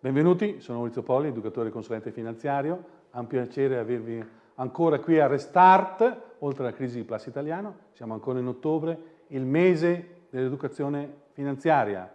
Benvenuti, sono Maurizio Poli, educatore e consulente finanziario. È un piacere avervi ancora qui a Restart, oltre alla crisi di Plus Italiano. Siamo ancora in ottobre, il mese dell'educazione finanziaria.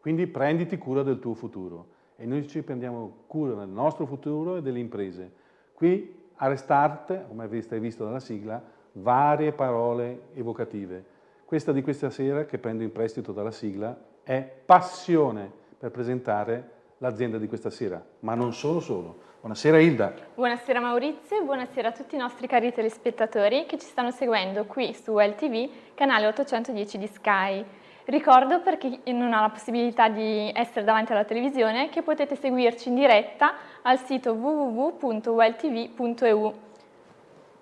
Quindi prenditi cura del tuo futuro. E noi ci prendiamo cura del nostro futuro e delle imprese. Qui a Restart, come avete visto dalla sigla, varie parole evocative. Questa di questa sera, che prendo in prestito dalla sigla, è passione per presentare l'azienda di questa sera, ma non solo solo. Buonasera Ilda. Buonasera Maurizio e buonasera a tutti i nostri cari telespettatori che ci stanno seguendo qui su WellTV, canale 810 di Sky. Ricordo per chi non ha la possibilità di essere davanti alla televisione che potete seguirci in diretta al sito www.welltv.eu.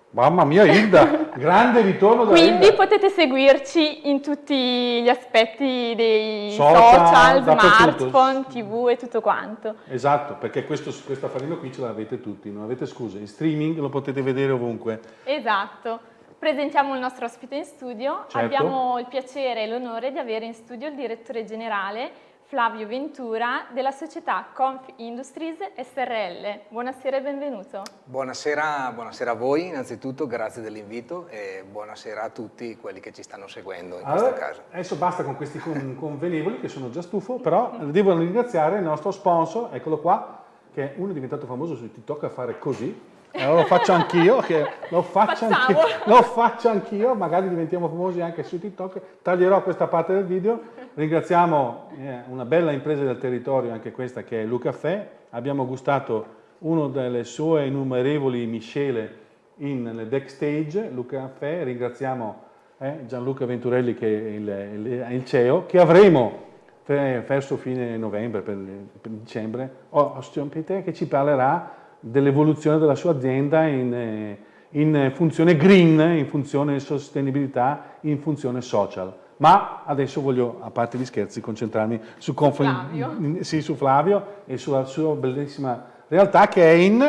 Mamma mia Hilda, grande ritorno da Quindi Hilda. potete seguirci in tutti gli aspetti dei social, social smartphone, tv e tutto quanto. Esatto, perché questo, questo affarino qui ce l'avete tutti, non avete scuse. In streaming lo potete vedere ovunque. Esatto. Presentiamo il nostro ospite in studio. Certo. Abbiamo il piacere e l'onore di avere in studio il direttore generale Flavio Ventura della società Conf Industries SRL. Buonasera e benvenuto. Buonasera, buonasera a voi innanzitutto, grazie dell'invito e buonasera a tutti quelli che ci stanno seguendo in allora, questo caso. Adesso basta con questi convenevoli che sono già stufo, però devo ringraziare il nostro sponsor, eccolo qua, che uno è diventato famoso su TikTok a fare così, allora lo faccio anch'io, lo faccio anch'io, lo faccio anch'io, magari diventiamo famosi anche su TikTok, taglierò questa parte del video, ringraziamo eh, una bella impresa del territorio, anche questa che è Luca Caffè, abbiamo gustato una delle sue innumerevoli miscele in, nel backstage, Luca Caffè, ringraziamo eh, Gianluca Venturelli che è il, il, il CEO, che avremo verso fine novembre, per, per dicembre, Ostium Peter che ci parlerà dell'evoluzione della sua azienda in, eh, in funzione green, in funzione sostenibilità, in funzione social. Ma adesso voglio, a parte gli scherzi, concentrarmi su, Flavio. Sì, su Flavio e sulla sua bellissima realtà che è in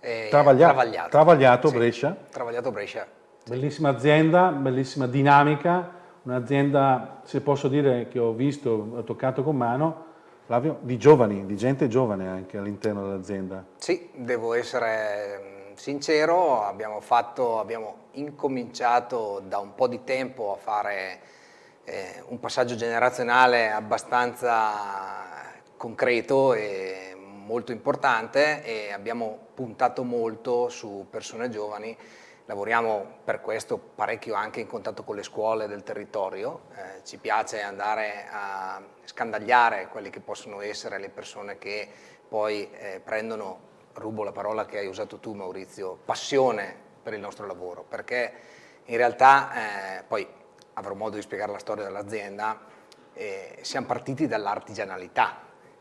eh, Travagliato, Travagliato, Travagliato sì, Brescia. Travagliato Brescia. Sì. Bellissima azienda, bellissima dinamica, un'azienda, se posso dire, che ho visto, ho toccato con mano, Flavio, di giovani, di gente giovane anche all'interno dell'azienda. Sì, devo essere mm, sincero, abbiamo, fatto, abbiamo incominciato da un po' di tempo a fare eh, un passaggio generazionale abbastanza concreto e molto importante e abbiamo puntato molto su persone giovani Lavoriamo per questo parecchio anche in contatto con le scuole del territorio, eh, ci piace andare a scandagliare quelle che possono essere le persone che poi eh, prendono, rubo la parola che hai usato tu Maurizio, passione per il nostro lavoro, perché in realtà, eh, poi avrò modo di spiegare la storia dell'azienda, eh, siamo partiti dall'artigianalità.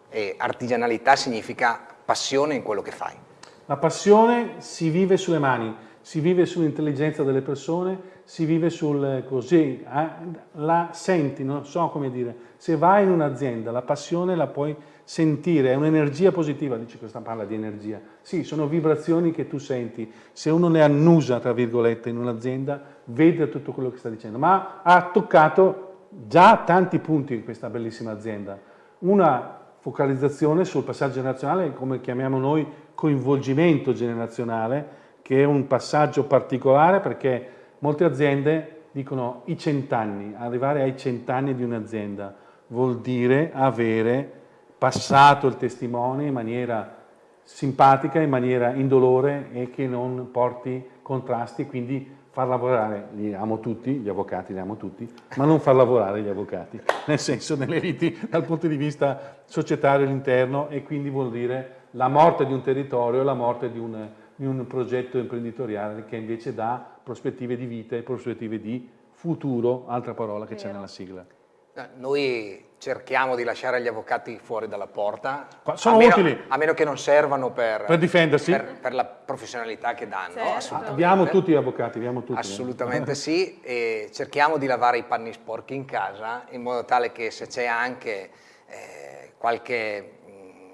E artigianalità significa passione in quello che fai. La passione si vive sulle mani, si vive sull'intelligenza delle persone, si vive sul così, eh, la senti, non so come dire, se vai in un'azienda la passione la puoi sentire, è un'energia positiva, dice questa parla di energia, sì, sono vibrazioni che tu senti, se uno le annusa, tra virgolette, in un'azienda, vede tutto quello che sta dicendo, ma ha toccato già tanti punti in questa bellissima azienda, una focalizzazione sul passaggio generazionale, come chiamiamo noi coinvolgimento generazionale, che è un passaggio particolare perché molte aziende dicono i cent'anni, arrivare ai cent'anni di un'azienda vuol dire avere passato il testimone in maniera simpatica, in maniera indolore e che non porti contrasti, quindi far lavorare, li amo tutti, gli avvocati li amo tutti, ma non far lavorare gli avvocati, nel senso nelle riti dal punto di vista societario all'interno e quindi vuol dire la morte di un territorio, la morte di un di un progetto imprenditoriale che invece dà prospettive di vita e prospettive di futuro, altra parola che c'è nella sigla. Eh, noi cerchiamo di lasciare gli avvocati fuori dalla porta, Sono a, meno, utili. a meno che non servano per, per difendersi, per, per, la professionalità che danno. Certo. Abbiamo tutti gli avvocati, abbiamo tutti. Assolutamente sì, e cerchiamo di lavare i panni sporchi in casa in modo tale che se c'è anche eh, qualche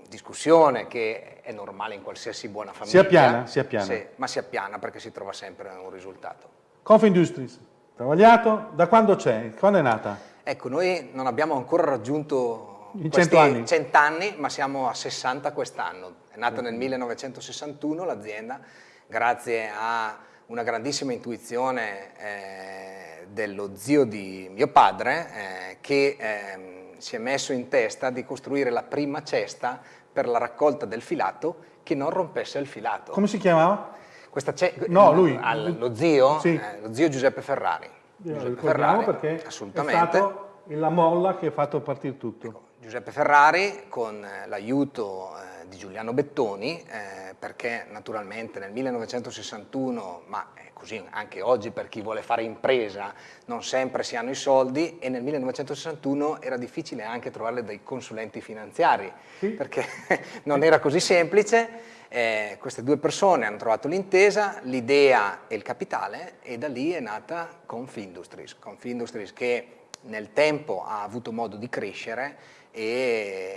discussione che è normale in qualsiasi buona famiglia. Si appiana, si appiana. Sì, ma si appiana perché si trova sempre un risultato. Conf Industries, travagliato, da quando c'è? Quando è nata? Ecco, noi non abbiamo ancora raggiunto In 100 anni. 100 anni, ma siamo a 60 quest'anno. È nata nel 1961 l'azienda, grazie a una grandissima intuizione eh, dello zio di mio padre, eh, che eh, si è messo in testa di costruire la prima cesta per la raccolta del filato che non rompesse il filato. Come si chiamava? Questa no, lui. Al, lo zio? Sì. Eh, lo zio Giuseppe Ferrari. Giuseppe Ferrari, perché assolutamente. è stato la molla che ha fatto partire tutto. Ecco, Giuseppe Ferrari con eh, l'aiuto eh, di Giuliano Bettoni, eh, perché naturalmente nel 1961, ma è così anche oggi per chi vuole fare impresa, non sempre si hanno i soldi e nel 1961 era difficile anche trovare dei consulenti finanziari, sì. perché non era così semplice eh, queste due persone hanno trovato l'intesa, l'idea e il capitale e da lì è nata Confindustries, Confindustries che nel tempo ha avuto modo di crescere e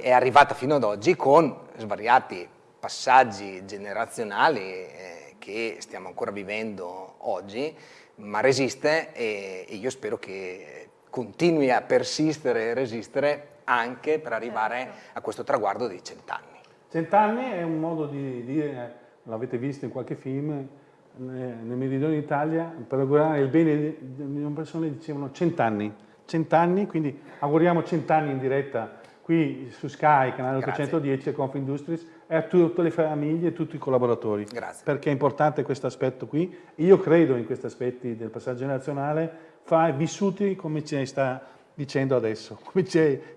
è arrivata fino ad oggi con svariati passaggi generazionali eh, che stiamo ancora vivendo oggi, ma resiste e, e io spero che continui a persistere e resistere anche per arrivare certo. a questo traguardo dei cent'anni. Cent'anni è un modo di dire, l'avete visto in qualche film, nel meridione d'Italia, per augurare il bene di una persona dicevano cent'anni, cent'anni, quindi auguriamo cent'anni in diretta qui su Sky, canale 810 e Confindustries e a tutte le famiglie e tutti i collaboratori. Grazie. Perché è importante questo aspetto qui. Io credo in questi aspetti del passaggio generazionale, fa, vissuti come ci sta dicendo adesso.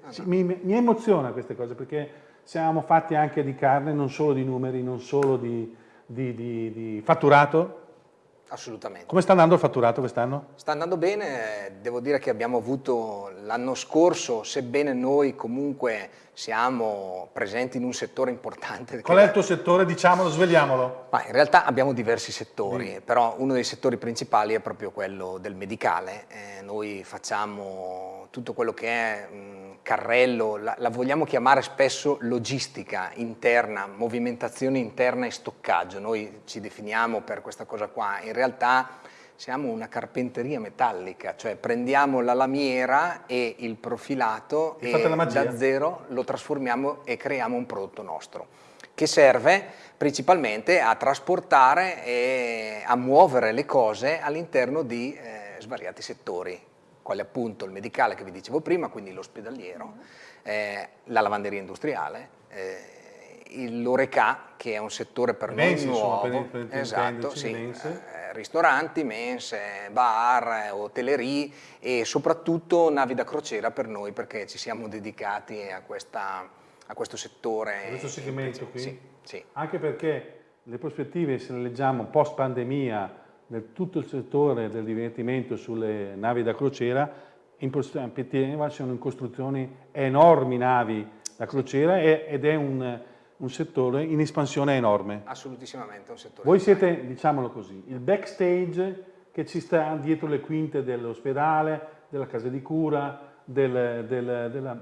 Ah, no. mi, mi emoziona queste cose perché siamo fatti anche di carne, non solo di numeri, non solo di, di, di, di fatturato. Assolutamente. Come sta andando il fatturato quest'anno? Sta andando bene, devo dire che abbiamo avuto l'anno scorso, sebbene noi comunque siamo presenti in un settore importante. Qual è il tuo settore? Diciamolo, svegliamolo. Ma in realtà abbiamo diversi settori, sì. però uno dei settori principali è proprio quello del medicale. Eh, noi facciamo tutto quello che è mh, carrello, la, la, vogliamo chiamare spesso logistica interna, movimentazione interna e stoccaggio. Noi ci definiamo per questa cosa qua. In realtà siamo una carpenteria metallica, cioè prendiamo la lamiera e il profilato e, e da zero lo trasformiamo e creiamo un prodotto nostro che serve principalmente a trasportare e a muovere le cose all'interno di eh, svariati settori quale appunto il medicale che vi dicevo prima, quindi l'ospedaliero, eh, la lavanderia industriale, eh, l'oreca che è un settore per mensi, noi nuovo, per, per esatto, sì, eh, ristoranti, mense, bar, hotellerie e soprattutto navi da crociera per noi perché ci siamo dedicati a, questa, a questo settore. A questo segmento qui? Sì, sì. Anche perché le prospettive, se le leggiamo post pandemia, nel tutto il settore del divertimento sulle navi da crociera, in prospettiva sono in costruzioni enormi navi da crociera ed è un, un settore in espansione enorme. Assolutissimamente un settore. Voi siete, diciamolo così, il backstage che ci sta dietro le quinte dell'ospedale, della casa di cura, del, del, della,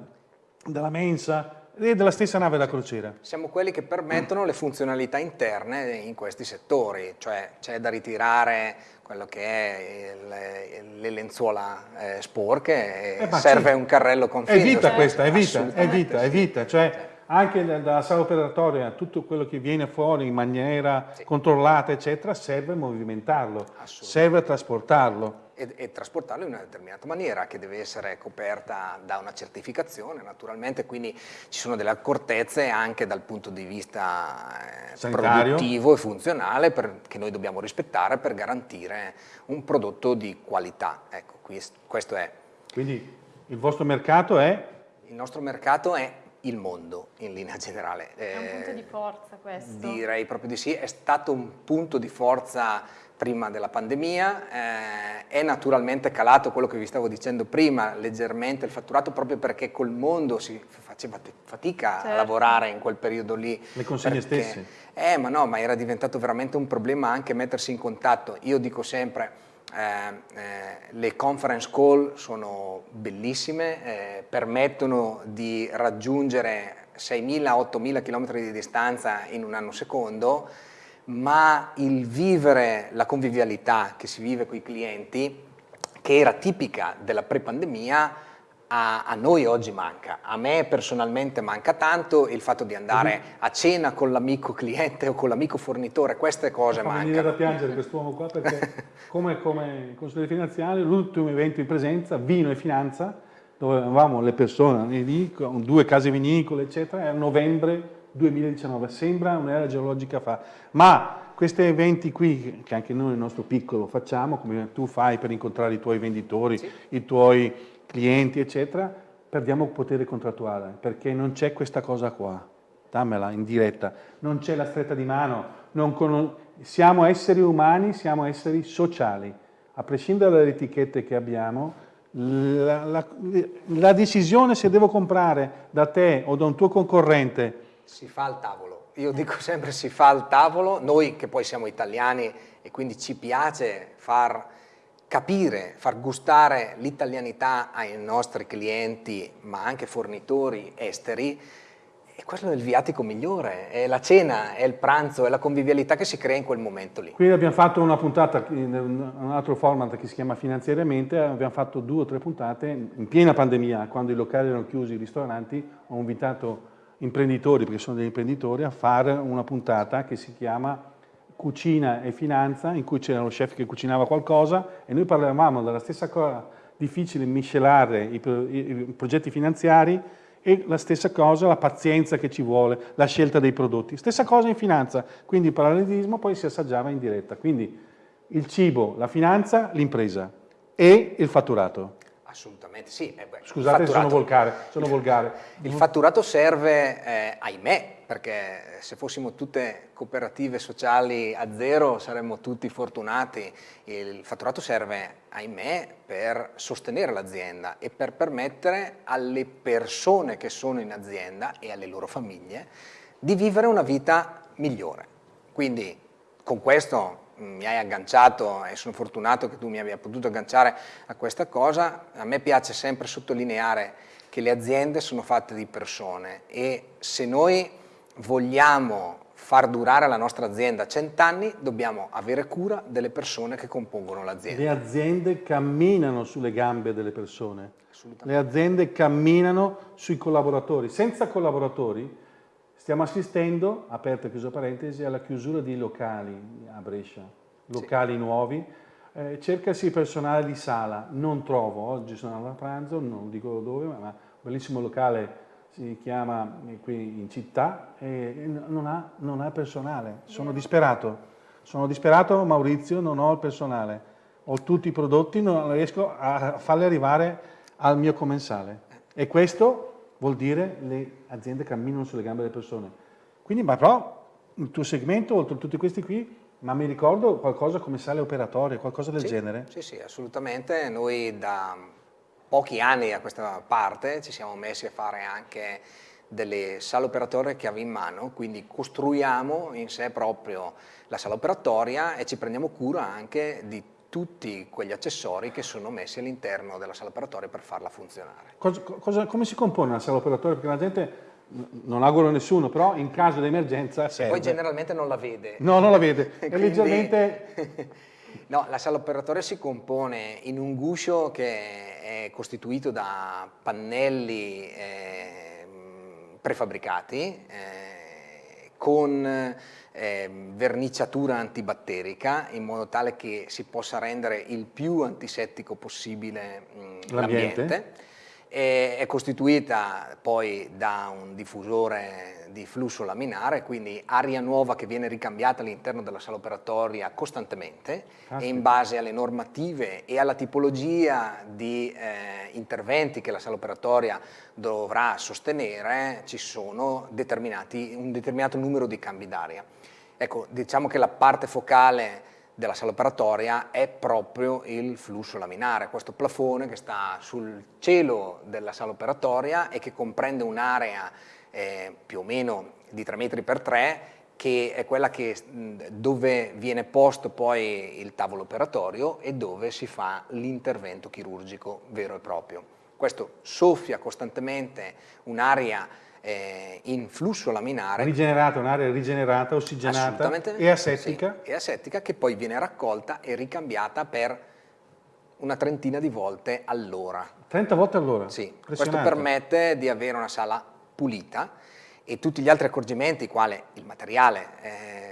della mensa, e della stessa nave da crociera. Siamo quelli che permettono le funzionalità interne in questi settori, cioè c'è da ritirare quello che è il, le lenzuola eh, sporche eh, serve sì. un carrello con filo. È vita questa, è vita, è vita, è vita, cioè anche dalla sala operatoria tutto quello che viene fuori in maniera sì. controllata eccetera serve movimentarlo, serve trasportarlo e, e, trasportarlo in una determinata maniera che deve essere coperta da una certificazione naturalmente, quindi ci sono delle accortezze anche dal punto di vista eh, produttivo e funzionale per, che noi dobbiamo rispettare per garantire un prodotto di qualità. Ecco, questo è. Quindi il vostro mercato è? Il nostro mercato è il mondo in linea generale. È un punto di forza questo? Direi proprio di sì, è stato un punto di forza prima della pandemia, eh, è naturalmente calato quello che vi stavo dicendo prima, leggermente il fatturato proprio perché col mondo si faceva fatica certo. a lavorare in quel periodo lì. Le consegne perché, stesse? Eh, ma no, ma era diventato veramente un problema anche mettersi in contatto. Io dico sempre, eh, eh, le conference call sono bellissime, eh, permettono di raggiungere 6.000-8.000 km di distanza in un anno secondo, ma il vivere la convivialità che si vive con i clienti, che era tipica della pre-pandemia, a, a, noi oggi manca. A me personalmente manca tanto il fatto di andare a cena con l'amico cliente o con l'amico fornitore, queste cose mancano. Mi viene da piangere quest'uomo qua perché come, come consigliere finanziario l'ultimo evento in presenza, vino e finanza, dove avevamo le persone lì, con due case vinicole eccetera, era novembre 2019, sembra un'era geologica fa, ma questi eventi qui, che anche noi nel nostro piccolo facciamo, come tu fai per incontrare i tuoi venditori, sì. i tuoi clienti, eccetera, perdiamo potere contrattuale, perché non c'è questa cosa qua, dammela in diretta, non c'è la stretta di mano, siamo esseri umani, siamo esseri sociali, a prescindere dalle etichette che abbiamo, la, la, la decisione se devo comprare da te o da un tuo concorrente si fa al tavolo, io dico sempre si fa al tavolo, noi che poi siamo italiani e quindi ci piace far capire, far gustare l'italianità ai nostri clienti ma anche fornitori esteri e quello è il viatico migliore, è la cena, è il pranzo, è la convivialità che si crea in quel momento lì. Quindi abbiamo fatto una puntata, un altro format che si chiama Finanziariamente, abbiamo fatto due o tre puntate in piena pandemia, quando i locali erano chiusi, i ristoranti, ho invitato imprenditori, perché sono degli imprenditori, a fare una puntata che si chiama Cucina e Finanza, in cui c'era lo chef che cucinava qualcosa e noi parlavamo della stessa cosa, difficile miscelare i, i progetti finanziari e la stessa cosa, la pazienza che ci vuole, la scelta dei prodotti. Stessa cosa in finanza, quindi il parallelismo poi si assaggiava in diretta. Quindi il cibo, la finanza, l'impresa e il fatturato. Assolutamente sì. Eh beh, Scusate se sono volgare, sono volgare. Il fatturato serve, eh, ahimè, perché se fossimo tutte cooperative sociali a zero saremmo tutti fortunati. Il fatturato serve, ahimè, per sostenere l'azienda e per permettere alle persone che sono in azienda e alle loro famiglie di vivere una vita migliore. Quindi con questo mi hai agganciato e sono fortunato che tu mi abbia potuto agganciare a questa cosa, a me piace sempre sottolineare che le aziende sono fatte di persone e se noi vogliamo far durare la nostra azienda cent'anni dobbiamo avere cura delle persone che compongono l'azienda. Le aziende camminano sulle gambe delle persone, le aziende camminano sui collaboratori, senza collaboratori Stiamo assistendo, aperta e chiusa parentesi, alla chiusura di locali a Brescia, locali sì. nuovi. Eh, cercasi personale di sala, non trovo, oggi sono andato a pranzo, non dico dove, ma un bellissimo locale si chiama eh, qui in città e non ha, non ha personale, sono disperato, sono disperato Maurizio, non ho il personale, ho tutti i prodotti, non riesco a farli arrivare al mio commensale e questo vuol dire le aziende camminano sulle gambe delle persone. Quindi, ma però, il tuo segmento, oltre a tutti questi qui, ma mi ricordo qualcosa come sale operatorie, qualcosa del sì, genere? Sì, sì, assolutamente. Noi da pochi anni a questa parte ci siamo messi a fare anche delle sale operatorie chiave in mano, quindi costruiamo in sé proprio la sala operatoria e ci prendiamo cura anche di tutti quegli accessori che sono messi all'interno della sala operatoria per farla funzionare. Cosa, cosa, come si compone una sala operatoria? Perché la gente, non auguro a nessuno, però in caso di emergenza serve. Poi generalmente non la vede. No, non la vede. È leggermente... no, la sala operatoria si compone in un guscio che è costituito da pannelli eh, prefabbricati eh, con eh, verniciatura antibatterica in modo tale che si possa rendere il più antisettico possibile l'ambiente. È costituita poi da un diffusore di flusso laminare, quindi aria nuova che viene ricambiata all'interno della sala operatoria costantemente Caspita. e in base alle normative e alla tipologia di eh, interventi che la sala operatoria dovrà sostenere ci sono un determinato numero di cambi d'aria. Ecco, diciamo che la parte focale della sala operatoria è proprio il flusso laminare, questo plafone che sta sul cielo della sala operatoria e che comprende un'area eh, più o meno di 3 metri per 3 che è quella che, dove viene posto poi il tavolo operatorio e dove si fa l'intervento chirurgico vero e proprio. Questo soffia costantemente un'aria eh, in flusso laminare. Rigenerata, un'area rigenerata, ossigenata e asettica. Sì, e asettica che poi viene raccolta e ricambiata per una trentina di volte all'ora. 30 volte all'ora? Sì, questo permette di avere una sala pulita e tutti gli altri accorgimenti, quale il materiale, eh,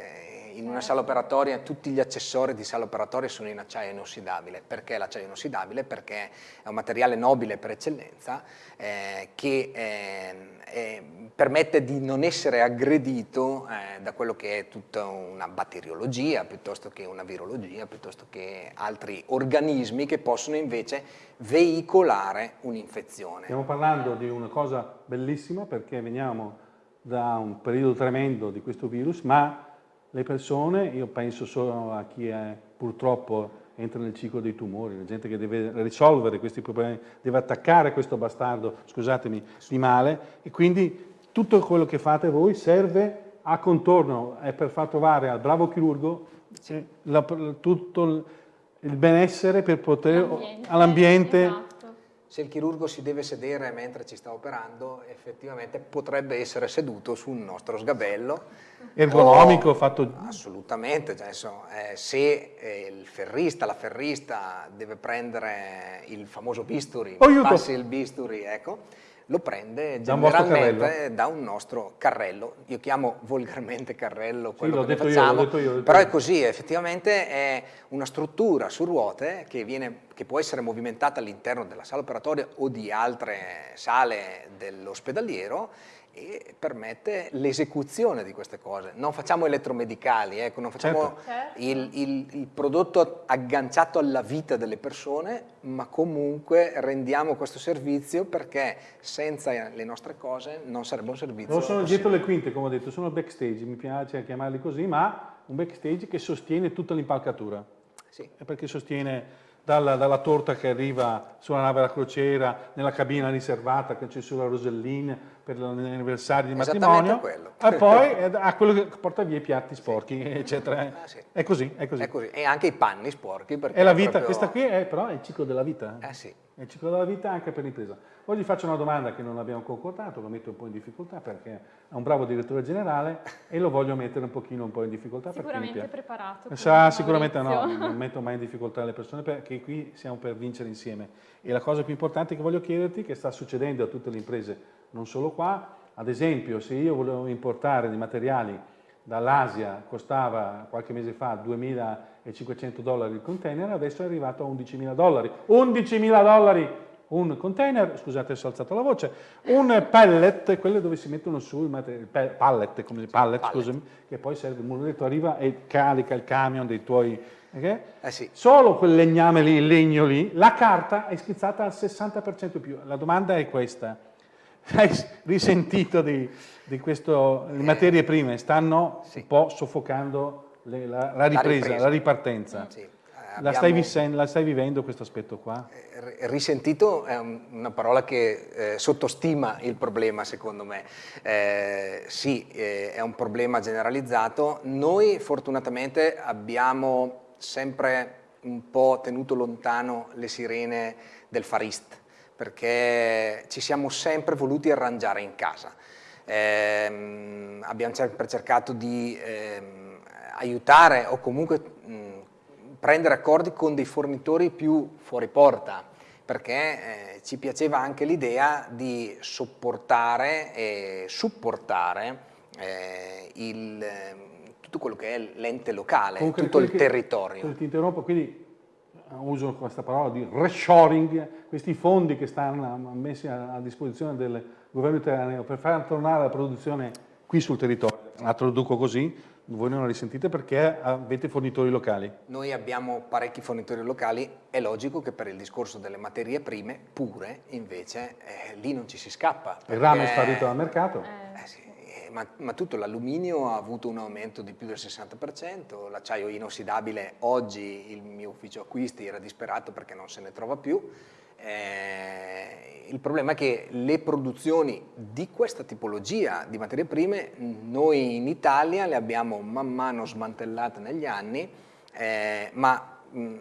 in una sala operatoria tutti gli accessori di sala operatoria sono in acciaio inossidabile. Perché l'acciaio inossidabile? Perché è un materiale nobile per eccellenza eh, che eh, eh, permette di non essere aggredito eh, da quello che è tutta una batteriologia, piuttosto che una virologia, piuttosto che altri organismi che possono invece veicolare un'infezione. Stiamo parlando di una cosa bellissima perché veniamo da un periodo tremendo di questo virus, ma le persone, io penso solo a chi è, purtroppo entra nel ciclo dei tumori, la gente che deve risolvere questi problemi, deve attaccare questo bastardo, scusatemi, di male. E quindi tutto quello che fate voi serve a contorno, è per far trovare al bravo chirurgo la, tutto il benessere per poter all'ambiente esatto se il chirurgo si deve sedere mentre ci sta operando, effettivamente potrebbe essere seduto su un nostro sgabello. Ergonomico, o, fatto... Assolutamente, cioè, insomma, eh, se eh, il ferrista, la ferrista deve prendere il famoso bisturi, oh, passi il bisturi, ecco, lo prende generalmente da un, nostro carrello. Io chiamo volgarmente carrello quello sì, che facciamo, io, io, però è così, effettivamente è una struttura su ruote che, viene, che può essere movimentata all'interno della sala operatoria o di altre sale dell'ospedaliero e permette l'esecuzione di queste cose. Non facciamo elettromedicali, ecco, non facciamo certo. il, il, il, prodotto agganciato alla vita delle persone, ma comunque rendiamo questo servizio perché senza le nostre cose non sarebbe un servizio Non sono possibile. dietro le quinte, come ho detto, sono backstage, mi piace chiamarli così, ma un backstage che sostiene tutta l'impalcatura. Sì. Perché sostiene dalla, dalla, torta che arriva sulla nave da crociera, nella cabina riservata che c'è sulla Rosellina per l'anniversario di matrimonio, quello. e poi a quello che porta via i piatti sporchi, sì. eccetera. Ah, sì. È così, è così. È così. E anche i panni sporchi. È la vita, proprio... questa qui è però è il ciclo della vita. Eh sì. È il ciclo della vita anche per l'impresa. Poi gli faccio una domanda che non abbiamo concordato, lo metto un po' in difficoltà perché è un bravo direttore generale e lo voglio mettere un pochino un po' in difficoltà. Sicuramente preparato. Sa, sicuramente no, non metto mai in difficoltà le persone perché qui siamo per vincere insieme. E la cosa più importante che voglio chiederti, che sta succedendo a tutte le imprese, non solo qua, ad esempio se io volevo importare dei materiali dall'Asia, costava qualche mese fa 2.500 dollari il container, adesso è arrivato a 11.000 dollari. 11.000 dollari un container, scusate adesso ho alzato la voce, un pallet, quello dove si mettono su il pallet, come pallet, pallet. Scusami, che poi serve, il muletto arriva e carica il camion dei tuoi... Okay? Eh sì. Solo quel legname lì, il legno lì, la carta è schizzata al 60% più. La domanda è questa, hai risentito di, di questo, le materie prime stanno sì. un po' soffocando le, la, la, ripresa, la, ripresa, la ripartenza. Sì. La stai, la stai, vivendo questo aspetto qua? Eh, risentito è una parola che eh, sottostima il problema secondo me. Eh, sì, eh, è un problema generalizzato. Noi fortunatamente abbiamo sempre un po' tenuto lontano le sirene del farist perché ci siamo sempre voluti arrangiare in casa. Eh, abbiamo sempre cercato di eh, aiutare o comunque mh, prendere accordi con dei fornitori più fuori porta, perché eh, ci piaceva anche l'idea di sopportare e supportare eh, il, tutto quello che è l'ente locale, Comunque, tutto il territorio. Ti interrompo, quindi uso questa parola di reshoring, questi fondi che stanno messi a, disposizione del governo italiano per far tornare la produzione qui sul territorio. La traduco così, voi non la risentite perché avete fornitori locali. Noi abbiamo parecchi fornitori locali, è logico che per il discorso delle materie prime pure invece eh, lì non ci si scappa. Il rame è sparito dal mercato? Eh, sì, eh, ma, ma, tutto l'alluminio ha avuto un aumento di più del 60%, l'acciaio inossidabile oggi il mio ufficio acquisti era disperato perché non se ne trova più, eh, il problema è che le produzioni di questa tipologia di materie prime noi in Italia le abbiamo man mano smantellate negli anni, eh, ma mh,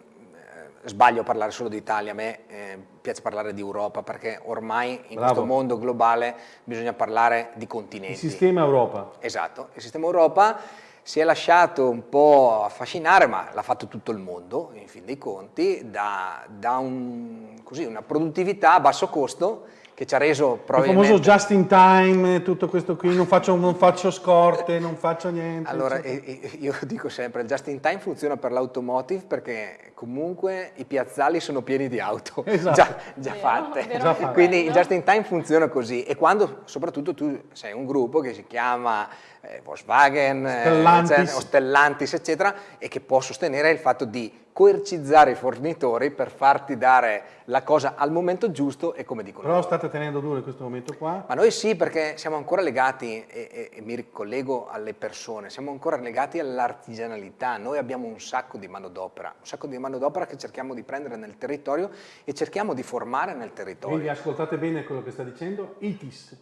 sbaglio a parlare solo d'Italia, a me eh, piace parlare di Europa perché ormai in Bravo. questo mondo globale bisogna parlare di continenti. Il sistema Europa. Esatto, il sistema Europa si è lasciato un po' affascinare, ma l'ha fatto tutto il mondo, in fin dei conti, da, da un, così, una produttività a basso costo che ci ha reso probabilmente... Il famoso just in time, tutto questo qui, non faccio, non faccio scorte, non faccio niente. Allora, io dico sempre, il just in time funziona per l'automotive perché comunque i piazzali sono pieni di auto, esatto. già, già, vero, fatte. Vero, già. Quindi il just in time funziona così e quando soprattutto tu sei un gruppo che si chiama eh, Volkswagen, eh, Stellantis. Eh, Stellantis, eccetera, e che può sostenere il fatto di coercizzare i fornitori per farti dare la cosa al momento giusto e come dicono Però loro. state tenendo duro in questo momento qua? Ma noi sì, perché siamo ancora legati, e, e, e mi ricollego alle persone, siamo ancora legati all'artigianalità. Noi abbiamo un sacco di manodopera, un sacco di manodopera che cerchiamo di prendere nel territorio e cerchiamo di formare nel territorio. Quindi ascoltate bene quello che sta dicendo, ITIS,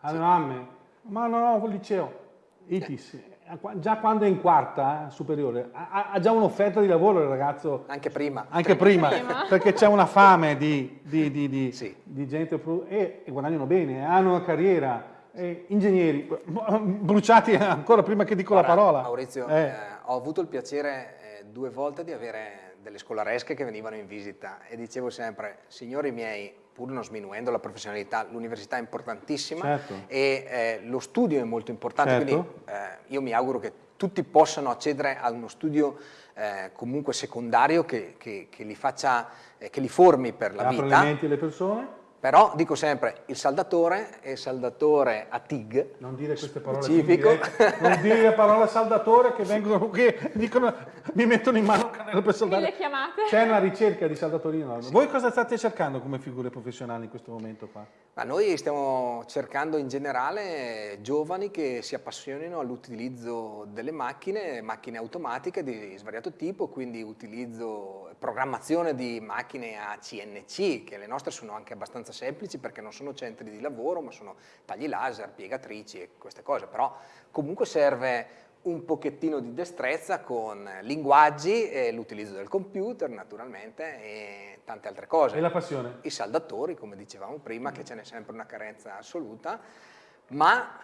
alle sì. ma no, no, liceo, ITIS, già quando è in quarta eh, superiore ha, ha già un'offerta di lavoro il ragazzo. Anche prima. Anche prima, prima. perché c'è una fame di, di, di, di, sì. di gente e, e, guadagnano bene, hanno una carriera. E ingegneri, bruciati ancora prima che dico Guarda, la parola. Maurizio, eh. Eh, ho avuto il piacere eh, due volte di avere delle scolaresche che venivano in visita e dicevo sempre, signori miei, pur non sminuendo la professionalità, l'università è importantissima certo. e eh, lo studio è molto importante, certo. quindi eh, io mi auguro che tutti possano accedere a uno studio eh, comunque secondario che, che, che, li faccia, eh, che li formi per la vita. Apre le persone? Però dico sempre, il saldatore è il saldatore a TIG, non dire queste parole specifico. non dire la parola saldatore che vengono che dicono mi mettono in mano il cannello per saldare. C'è una ricerca di saldatori enorme. Sì. Voi cosa state cercando come figure professionali in questo momento qua? Ma noi stiamo cercando in generale giovani che si appassionino all'utilizzo delle macchine, macchine automatiche di svariato tipo, quindi utilizzo, programmazione di macchine a CNC, che le nostre sono anche abbastanza semplici perché non sono centri di lavoro ma sono tagli laser, piegatrici e queste cose, però comunque serve un pochettino di destrezza con linguaggi e l'utilizzo del computer naturalmente e tante altre cose. E la passione? I saldatori, come dicevamo prima, che ce n'è sempre una carenza assoluta, ma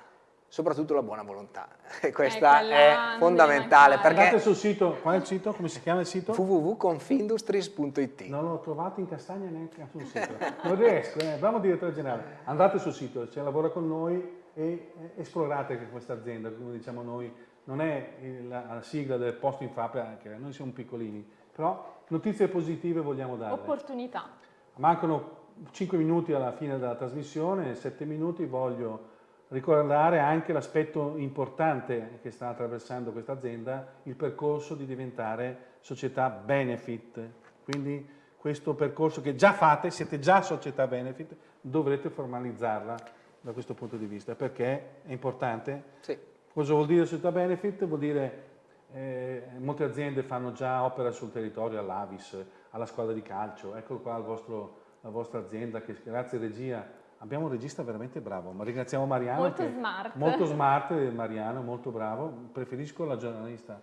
soprattutto la buona volontà. Questa eh, è fondamentale. Perché Andate sul sito, qual è il sito? Come si chiama il sito? www.confindustries.it Non l'ho trovato in castagna neanche sul sito. Non riesco, eh. bravo direttore generale. Andate sul sito, c'è lavora con noi e esplorate questa azienda, come diciamo noi, non è la sigla del posto in fabbrica, noi siamo piccolini, però notizie positive vogliamo dare. Opportunità. Mancano 5 minuti alla fine della trasmissione, 7 minuti voglio ricordare anche l'aspetto importante che sta attraversando questa azienda, il percorso di diventare società benefit. Quindi questo percorso che già fate, siete già società benefit, dovrete formalizzarla da questo punto di vista, perché è importante. Sì. Cosa vuol dire società benefit? Vuol dire eh, molte aziende fanno già opera sul territorio, all'Avis, alla squadra di calcio, eccolo qua vostro, la vostra azienda che grazie regia Abbiamo un regista veramente bravo, ma ringraziamo Mariano. Molto smart. Molto smart, Mariano, molto bravo. Preferisco la giornalista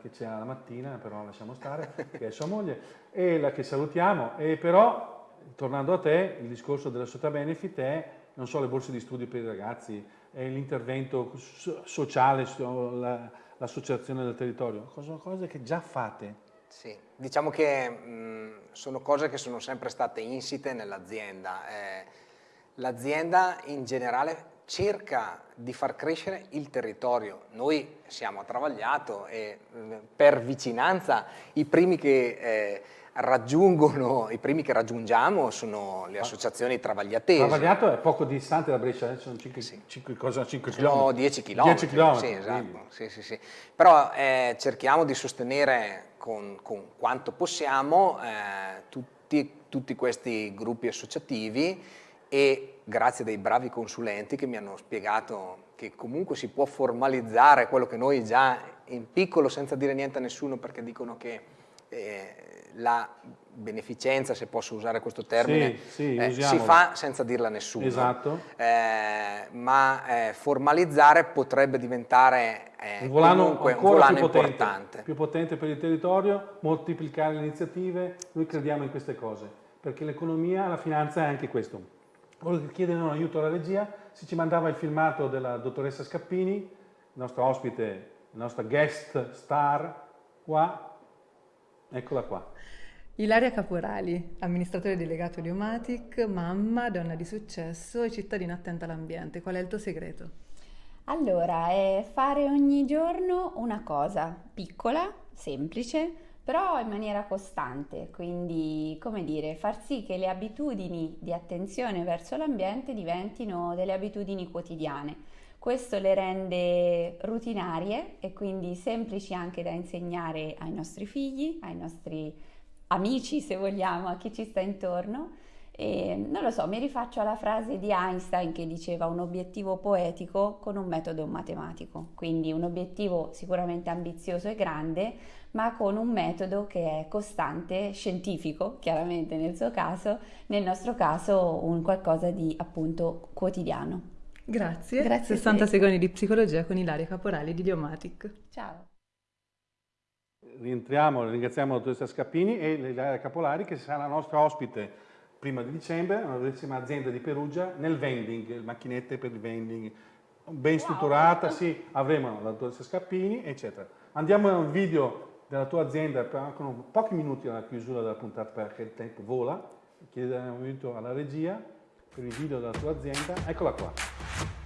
che c'è la mattina, però lasciamo stare, che è sua moglie, e la che salutiamo. E però, tornando a te, il discorso della società benefit è non solo le borse di studio per i ragazzi, l'intervento sociale, l'associazione del territorio, sono cose che già fate. Sì, diciamo che mh, sono cose che sono sempre state insite nell'azienda. Eh, l'azienda in generale cerca di far crescere il territorio. Noi siamo a Travagliato e per vicinanza i primi che eh, raggiungono, i primi che raggiungiamo sono le associazioni travagliatesi. Travagliato è poco distante da Brescia, eh? sono 5, sì. 5, cosa, 5 sono 10 km. 10 km. Sì, esatto. Sì, sì, sì. Però eh, cerchiamo di sostenere con, con quanto possiamo eh, tutti, tutti questi gruppi associativi e grazie a dei bravi consulenti che mi hanno spiegato che comunque si può formalizzare quello che noi già in piccolo senza dire niente a nessuno perché dicono che eh, la beneficenza, se posso usare questo termine, sì, sì, eh, si fa senza dirla a nessuno, esatto. eh, ma eh, formalizzare potrebbe diventare eh, un volano comunque un volano più potente, importante. Più potente per il territorio, moltiplicare le iniziative, noi crediamo in queste cose, perché l'economia, la finanza è anche questo. Volevo chiedere un aiuto alla regia, se ci mandava il filmato della dottoressa Scappini, il nostro ospite nostra guest star qua, eccola qua. Ilaria Caporali, amministratore delegato di Omatic, mamma, donna di successo e cittadina attenta all'ambiente. Qual è il tuo segreto? Allora, è fare ogni giorno una cosa piccola, semplice, però in maniera costante, quindi come dire, far sì che le abitudini di attenzione verso l'ambiente diventino delle abitudini quotidiane. Questo le rende rutinarie e quindi semplici anche da insegnare ai nostri figli, ai nostri amici se vogliamo, a chi ci sta intorno. E, non lo so, mi rifaccio alla frase di Einstein che diceva un obiettivo poetico con un metodo matematico, quindi un obiettivo sicuramente ambizioso e grande, ma con un metodo che è costante, scientifico, chiaramente nel suo caso, nel nostro caso un qualcosa di appunto quotidiano. Grazie. Grazie 60 secondi di psicologia con Ilaria Caporali di Diomatic. Ciao rientriamo, ringraziamo la dottoressa Scappini e Ilaria Capolari che sarà la nostra ospite prima di dicembre, una bellissima azienda di Perugia nel vending, macchinette per il vending, ben strutturata, wow. sì, avremo la dottoressa Scappini, eccetera. Andiamo a un video della tua azienda, con pochi minuti alla chiusura della puntata perché il tempo vola, chiediamo un aiuto alla regia video della tua azienda, eccola qua.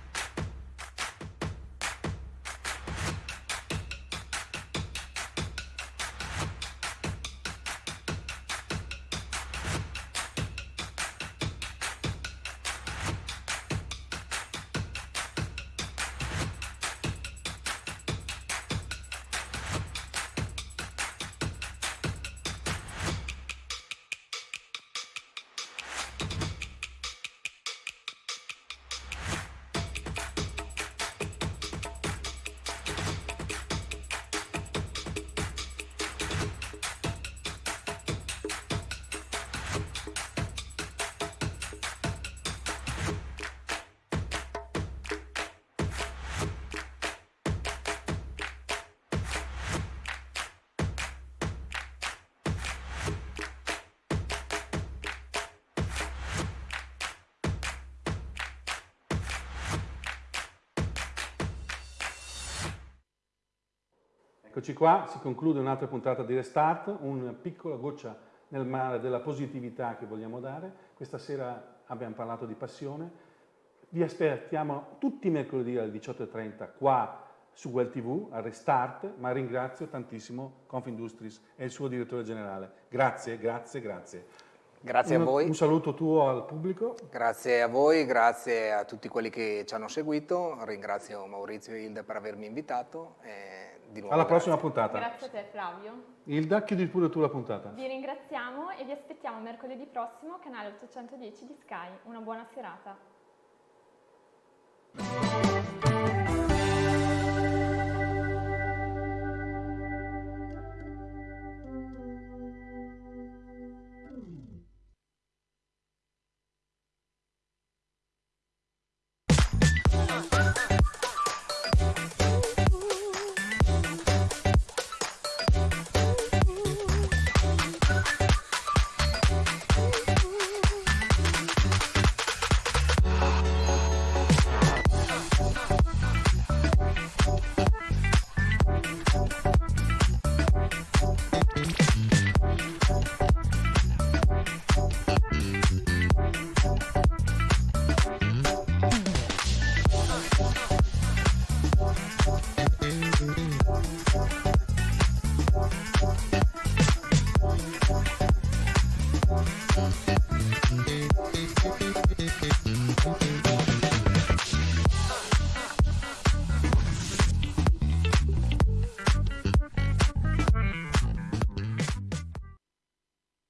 Eccoci qua, si conclude un'altra puntata di Restart, una piccola goccia nel mare della positività che vogliamo dare. Questa sera abbiamo parlato di passione. Vi aspettiamo tutti i mercoledì alle 18.30 qua su Well TV a Restart, ma ringrazio tantissimo Confindustries e il suo direttore generale. Grazie, grazie, grazie. Grazie un, a voi. Un saluto tuo al pubblico. Grazie a voi, grazie a tutti quelli che ci hanno seguito. Ringrazio Maurizio e Hilda per avermi invitato. E di nuovo Alla grazie. prossima puntata. Grazie a te Flavio. Hilda, chiudi pure tu la puntata. Vi ringraziamo e vi aspettiamo mercoledì prossimo, canale 810 di Sky. Una buona serata.